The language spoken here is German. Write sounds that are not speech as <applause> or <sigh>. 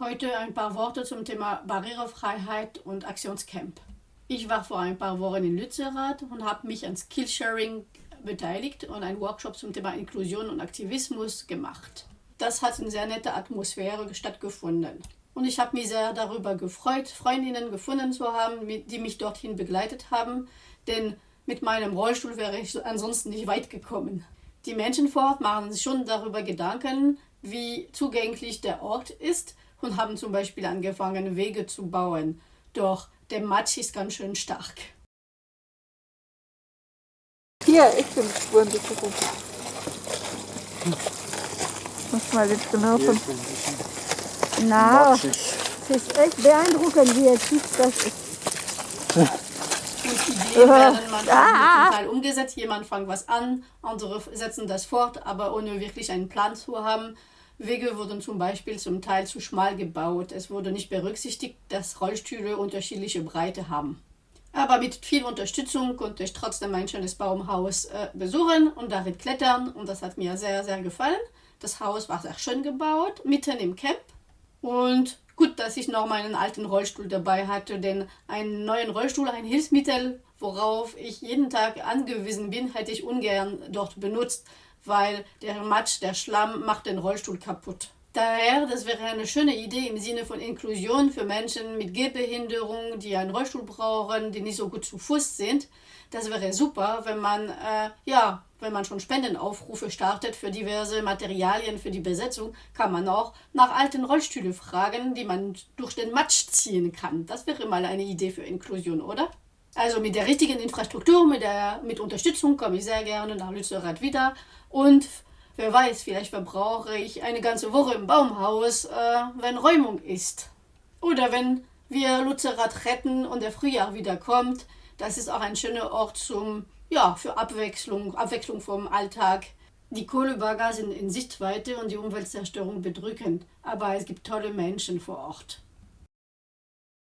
Heute ein paar Worte zum Thema Barrierefreiheit und Aktionscamp. Ich war vor ein paar Wochen in Lützerath und habe mich an Skillsharing beteiligt und einen Workshop zum Thema Inklusion und Aktivismus gemacht. Das hat in sehr netter Atmosphäre stattgefunden. Und ich habe mich sehr darüber gefreut, Freundinnen gefunden zu haben, die mich dorthin begleitet haben, denn mit meinem Rollstuhl wäre ich ansonsten nicht weit gekommen. Die Menschen vor Ort machen sich schon darüber Gedanken, wie zugänglich der Ort ist und haben zum Beispiel angefangen, Wege zu bauen. Doch der Matsch ist ganz schön stark. Hier, ich bin Spurensicherung. Muss mal jetzt genau von. Na, das ist echt beeindruckend, wie jetzt das ist. Und Ideen werden manchmal <laughs> ah. Teil umgesetzt. Jemand fängt was an, andere setzen das fort, aber ohne wirklich einen Plan zu haben. Wege wurden zum Beispiel zum Teil zu schmal gebaut. Es wurde nicht berücksichtigt, dass Rollstühle unterschiedliche Breite haben. Aber mit viel Unterstützung konnte ich trotzdem ein schönes Baumhaus äh, besuchen und darin klettern und das hat mir sehr, sehr gefallen. Das Haus war sehr schön gebaut, mitten im Camp und gut, dass ich noch meinen alten Rollstuhl dabei hatte, denn einen neuen Rollstuhl, ein Hilfsmittel, worauf ich jeden Tag angewiesen bin, hätte ich ungern dort benutzt, weil der Matsch, der Schlamm macht den Rollstuhl kaputt. Daher, das wäre eine schöne Idee im Sinne von Inklusion für Menschen mit Gehbehinderung, die einen Rollstuhl brauchen, die nicht so gut zu Fuß sind. Das wäre super, wenn man, äh, ja, wenn man schon Spendenaufrufe startet für diverse Materialien für die Besetzung, kann man auch nach alten Rollstühlen fragen, die man durch den Matsch ziehen kann. Das wäre mal eine Idee für Inklusion, oder? Also mit der richtigen Infrastruktur, mit, der, mit Unterstützung komme ich sehr gerne nach Lützerath wieder und Wer weiß, vielleicht verbrauche ich eine ganze Woche im Baumhaus, äh, wenn Räumung ist. Oder wenn wir Lutzerat retten und der Frühjahr wieder kommt. Das ist auch ein schöner Ort zum, ja, für Abwechslung, Abwechslung vom Alltag. Die Kohlebagger sind in Sichtweite und die Umweltzerstörung bedrückend, aber es gibt tolle Menschen vor Ort.